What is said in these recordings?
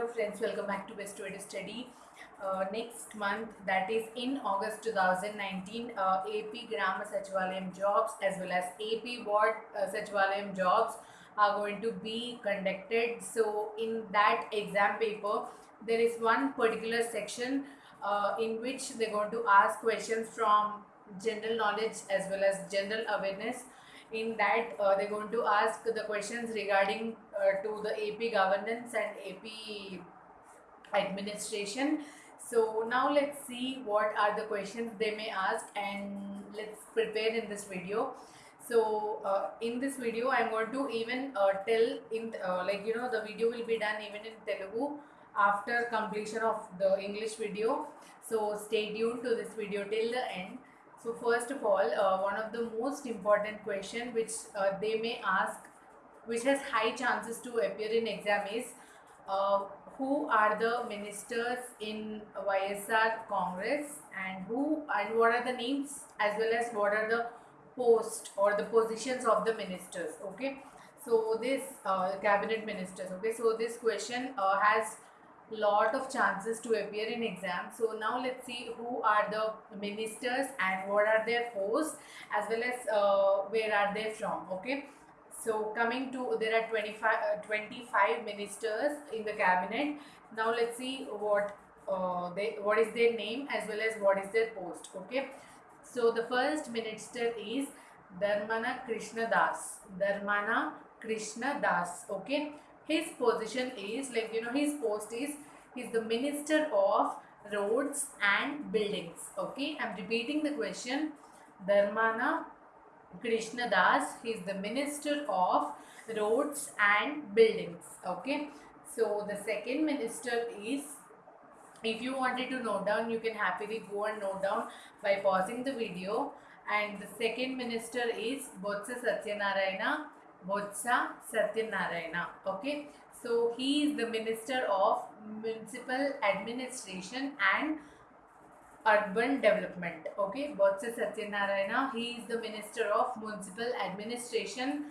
Hello friends, welcome back to Best Way to Study. Uh, next month, that is in August 2019, uh, AP Grama Sachivalayam jobs as well as AP Ward uh, Sachivalayam jobs are going to be conducted. So, in that exam paper, there is one particular section uh, in which they're going to ask questions from general knowledge as well as general awareness in that uh, they're going to ask the questions regarding uh, to the AP governance and AP administration. So now let's see what are the questions they may ask and let's prepare in this video. So uh, in this video I'm going to even uh, tell in uh, like you know the video will be done even in Telugu after completion of the English video. So stay tuned to this video till the end. So first of all, uh, one of the most important question which uh, they may ask, which has high chances to appear in exam is, uh, who are the ministers in YSR Congress and who and what are the names as well as what are the post or the positions of the ministers. Okay, so this uh, cabinet ministers. Okay, so this question uh, has lot of chances to appear in exam. So now let's see who are the ministers and what are their posts as well as uh, where are they from okay? So coming to there are 25 uh, 25 ministers in the cabinet. Now let's see what uh, they what is their name as well as what is their post okay? So the first minister is dharmana krishna das dharmana krishna das okay his position is like you know his post is he's the minister of roads and buildings. Okay i'm repeating the question. Dharmana krishna das he's the minister of roads and buildings. Okay so the second minister is if you wanted to note down you can happily go and note down by pausing the video. And the second minister is botsa satyanarayana botsa satyanarayana okay? So he is the minister of municipal administration and urban development okay? Botsa satyanarayana he is the minister of municipal administration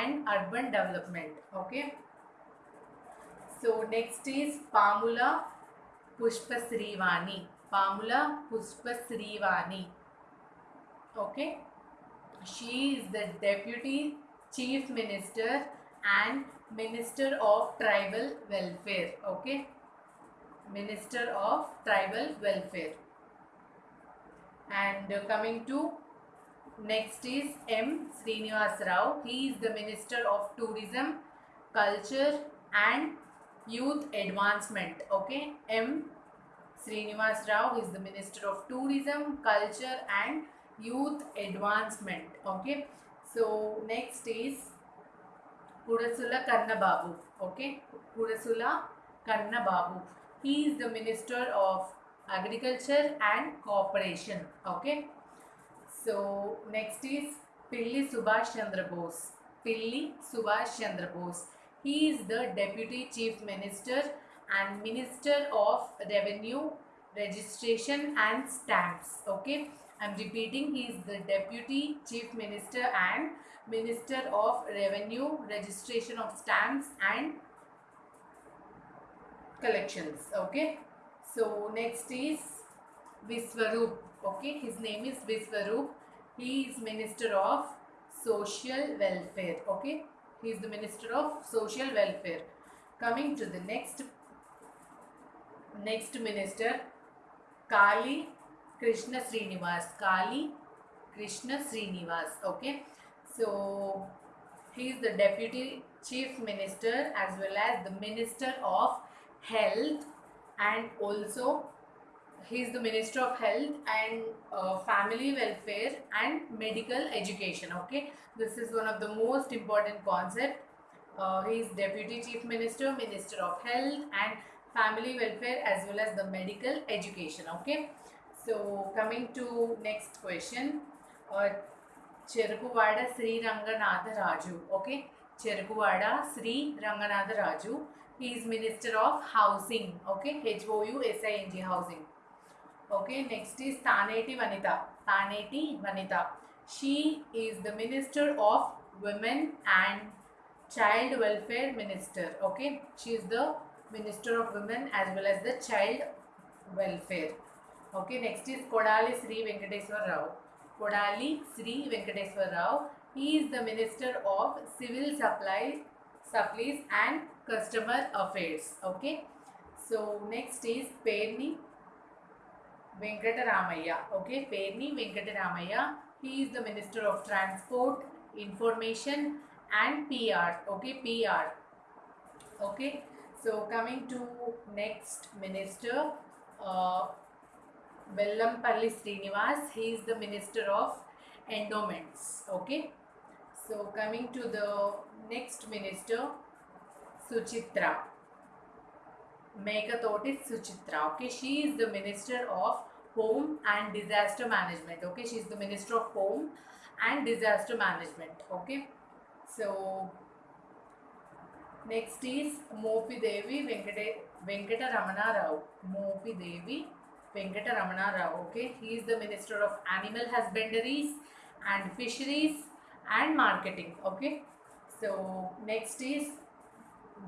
and urban development okay? So next is pamula pushpa srivani pamula pushpa srivani okay? She is the deputy chief minister and minister of tribal welfare okay? Minister of tribal welfare. And coming to next is m. Srinivas rao. He is the minister of tourism culture and youth advancement okay? M. Srinivas rao is the minister of tourism culture and youth advancement okay so next is Kurasala Kannababu. Okay, Kurasala Kannababu. He is the Minister of Agriculture and Cooperation. Okay. So next is Pilli Subhash Chandra Bose. Pilli Subhash Chandra Bose. He is the Deputy Chief Minister and Minister of Revenue, Registration and Stamps. Okay. I'm repeating, he is the Deputy Chief Minister and Minister of Revenue, Registration of Stamps and Collections. Okay. So next is Viswarup. Okay. His name is Viswarup. He is Minister of Social Welfare. Okay. He is the Minister of Social Welfare. Coming to the next next minister Kali Krishna Srinivas. Kali Krishna Srinivas. Okay. So he is the deputy chief minister as well as the minister of health and also he is the minister of health and uh, family welfare and medical education okay this is one of the most important concept uh, he is deputy chief minister minister of health and family welfare as well as the medical education okay so coming to next question, uh, Cherukuvada Sri Ranganatha Raju. Okay, Cherukuvada Sri Ranganatha Raju. He is Minister of Housing. Okay, H O U S I N G Housing. Okay, next is Taneti Vanita. Taneti Vanita. She is the Minister of Women and Child Welfare Minister. Okay, she is the Minister of Women as well as the Child Welfare. Okay, next is Kodali Sri Venkateswar Rao. Kodali Sri Venkateswar Rao. He is the Minister of Civil Supply, Supplies and Customer Affairs. Okay, so next is Perni Venkataramaya. Okay, Perni Venkataramaya. He is the Minister of Transport, Information and PR. Okay, PR. Okay, so coming to next minister, uh, Vellampalli Srinivas. He is the Minister of Endowments. Okay, so coming to the next minister, Suchitra. Meghatoti Suchitra. Okay, she is the Minister of Home and Disaster Management. Okay, she is the Minister of Home and Disaster Management. Okay, so next is Mopi Devi Venkata Venkata Ramana Rao. Mopi Devi Venkata Ramana Rao. Okay, he is the Minister of Animal Husbandries and Fisheries and Marketing. Okay, so next is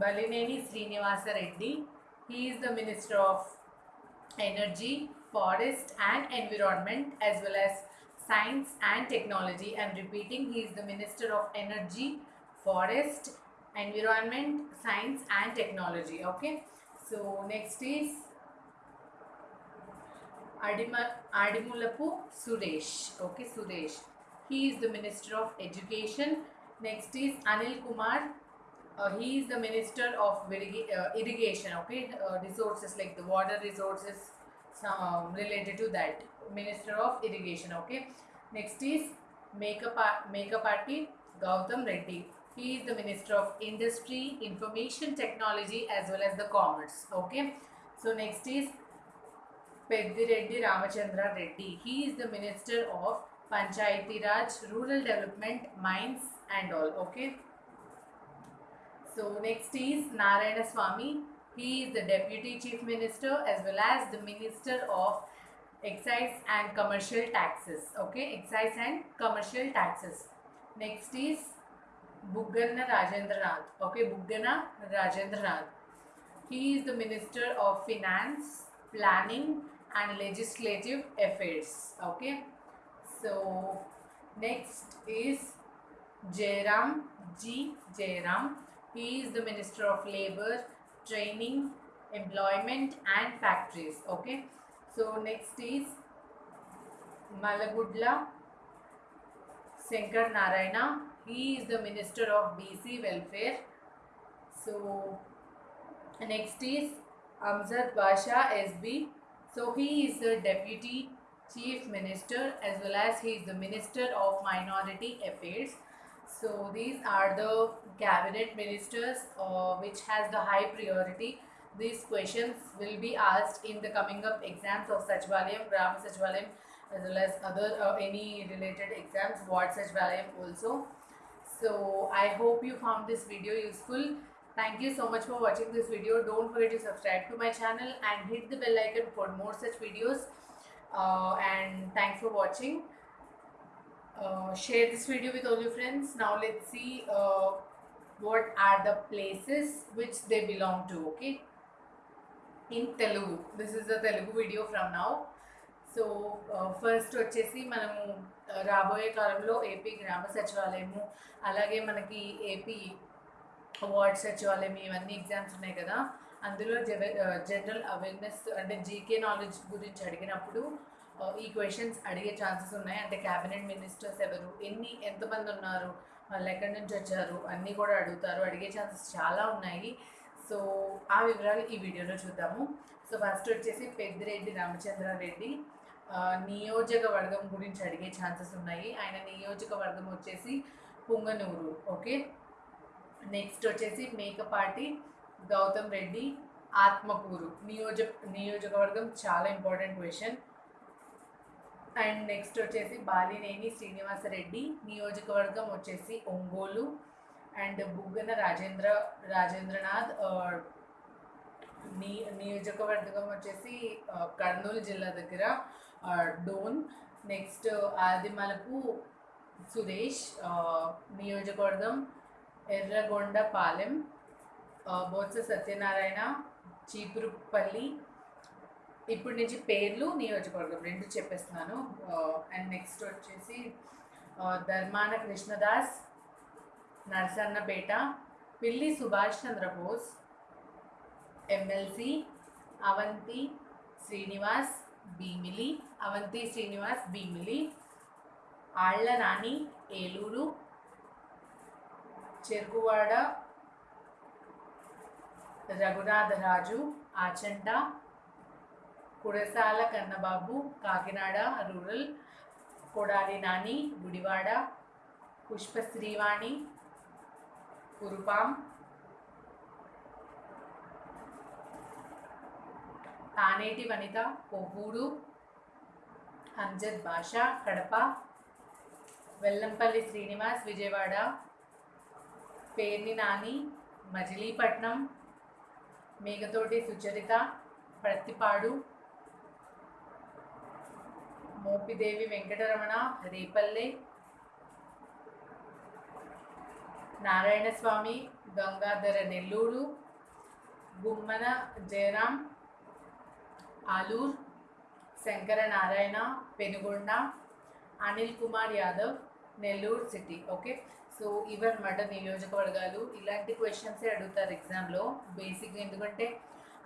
Balineni Srinivasa Reddy. He is the Minister of Energy, Forest and Environment as well as Science and Technology. I am repeating, he is the Minister of Energy, Forest, Environment, Science and Technology. Okay, so next is Adimulapu Suresh. Okay, Suresh. He is the Minister of Education. Next is Anil Kumar. Uh, he is the Minister of uh, Irrigation. Okay, uh, resources like the water resources some related to that. Minister of Irrigation. Okay. Next is Makeup Mekapati Gautam Reddy. He is the Minister of Industry, Information Technology as well as the Commerce. Okay. So next is Peddireddy Ramachandra Reddy. He is the Minister of Panchayati Raj, Rural Development, Mines and all. Okay. So next is Narayana Swamy. He is the Deputy Chief Minister as well as the Minister of Excise and Commercial Taxes. Okay, Excise and Commercial Taxes. Next is Buggana Rajendranath. Okay, Buggana Rajendranath. He is the Minister of Finance, Planning and Legislative Affairs. Okay, so next is Jairam G. Jairam. He is the Minister of Labor, Training, Employment and Factories. Okay, so next is Malagundla Shankar Narayana. He is the Minister of BC Welfare. So next is Amzad Basha SB. So he is the Deputy Chief Minister as well as he is the Minister of Minority Affairs. So these are the cabinet ministers uh, which has the high priority. These questions will be asked in the coming up exams of Sachivalayam, Gram Sachivalayam as well as other uh, any related exams, Ward Sachivalayam also. So I hope you found this video useful. Thank you so much for watching this video. Don't forget to subscribe to my channel and hit the bell icon for more such videos. Uh, and thanks for watching. Uh, share this video with all your friends. Now let's see uh, what are the places which they belong to. Okay, in Telugu. This is the Telugu video from now. So first వచ్చేసి మనము uh, రాబోయే కాలంలో AP గ్రామ సచివాలయము అలాగే మనకి AP ward సచివాలయం ఇవన్నీ exams ఉన్నాయి కదా. అందులో జనరల్ అవేర్నెస్ అంటే జీకే నాలెడ్జ్ గురించి అడిగినప్పుడు ఈ క్వశ్చన్స్ అడిగే ఛాన్సెస్ ఉన్నాయి. అంటే క్యాబినెట్ మినిస్టర్స్ ఎవరు ఎన్ని ఎంతమంది ఉన్నారు వాళ్ళు ఎక్కడి నుంచి వచ్చారు అన్నీ కూడా అడుగుతారు. అడిగే ఛాన్సెస్ చాలా ఉన్నాయి. సో ఆ వివరాలు ఈ వీడియోలో చూద్దాము. సో ఫస్ట్ వచ్చేసి పెద్దిరెడ్డి రామచంద్రారెడ్డి. నియోజకవర్గం గురించి అడిగే ఛాన్సెస్ ఉన్నాయి. ఆయన నియోజకవర్గం వచ్చేసి పుంగనూరు ఓకే? నెక్స్ట్ వచ్చేసి మేకపాటి గౌతమ్ రెడ్డి ఆత్మకూరు. నియోజక నియోజకవర్గం చాలా ఇంపార్టెంట్ క్వశ్చన్ అండ్ నెక్స్ట్ వచ్చేసి బాలినేని శ్రీనివాసరెడ్డి నియోజకవర్గం వచ్చేసి ఒంగోలు. అండ్ బుగ్గన రాజేంద్ర రాజేంద్రనాథ్ నియో నియోజకవర్గం వచ్చేసి కర్నూలు జిల్లా దగ్గర డోన్. నెక్స్ట్ ఆదిమలపు సురేష్ నియోజకవర్గం ఎర్రగొండపాలెం ఆ, బొత్స సత్యనారాయణ చీపురుపల్లి ఇప్పుడు నుంచి పేర్లు నియోజకవర్గం రెండు చెప్పేస్తున్నాను. అండ్ నెక్స్ట్ వచ్చేసి Dharmana Krishnadas Narasannapeta Pilli Subhash Chandrabose MLC Avanthi Srinivas Bheemili Avanthi Srinivas Bheemili Alla Nani Eluru Cherukuvada Raghunatharaju Achanta Kurasala Kannababu Kakinada rural Kodali Nani Gudivada Pushpa Srivani Kurupam Taneti Vanitha Kovvur Amjad Basha Kadapa Vellampalli Srinivas Vijayawada Perni Nani Machilipatnam Mekathoti Sucharitha Prathipadu Mopidevi Venkataramana Repalle Narayanaswamy Gangadhara Nellore Gummana Jayaram Alur Shankara Narayana Penukonda Anil Kumar Yadav Nellore city. Okay? So ఇవన్నమాట నియోజకవర్గాలు ఇలాంటి క్వశ్చన్సే అడుగుతారు ఎగ్జామ్లో బేసిక్గా ఎందుకంటే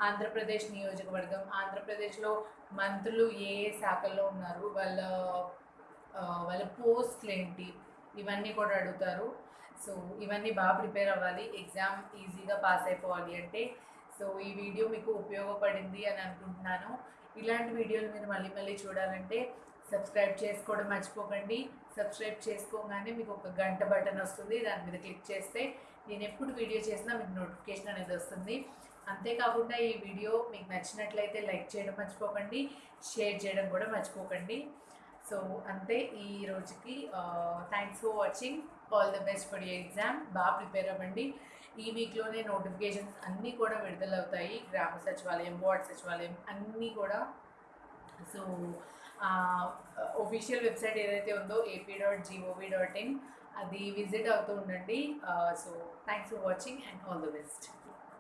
ఆంధ్రప్రదేశ్ నియోజకవర్గం ఆంధ్రప్రదేశ్లో మంత్రులు ఏ ఏ శాఖల్లో ఉన్నారు వాళ్ళ వాళ్ళ పోస్ట్లు ఏంటి ఇవన్నీ కూడా అడుగుతారు. సో ఇవన్నీ బాగా ప్రిపేర్ అవ్వాలి. ఎగ్జామ్ ఈజీగా పాస్ అయిపోవాలి అంటే. సో ఈ వీడియో మీకు ఉపయోగపడింది అని అనుకుంటున్నాను. ఇలాంటి వీడియోలు మీరు మళ్ళీ మళ్ళీ చూడాలంటే సబ్స్క్రైబ్ చేసుకోవడం మర్చిపోకండి. సబ్స్క్రైబ్ చేసుకోగానే మీకు ఒక గంట బటన్ వస్తుంది. దాని మీద క్లిక్ చేస్తే నేను ఎప్పుడు వీడియో చేసినా మీకు నోటిఫికేషన్ అనేది వస్తుంది. అంతేకాకుండా ఈ వీడియో మీకు నచ్చినట్లయితే లైక్ చేయడం మర్చిపోకండి షేర్ చేయడం కూడా మర్చిపోకండి. సో అంతే ఈ రోజుకి thanks for watching all the best for your exam బాగా ప్రిపేర్ అవ్వండి. ఈ వీక్లోనే నోటిఫికేషన్స్ అన్నీ కూడా విడుదలవుతాయి. గ్రామ సచివాలయం వార్డ్ సచివాలయం అన్నీ కూడా. సో ఒఫీషియల్ వెబ్సైట్ ఏదైతే ఉందో AP dot G O V dot in అది విజిట్ అవుతూ ఉండండి. So thanks for watching and all the best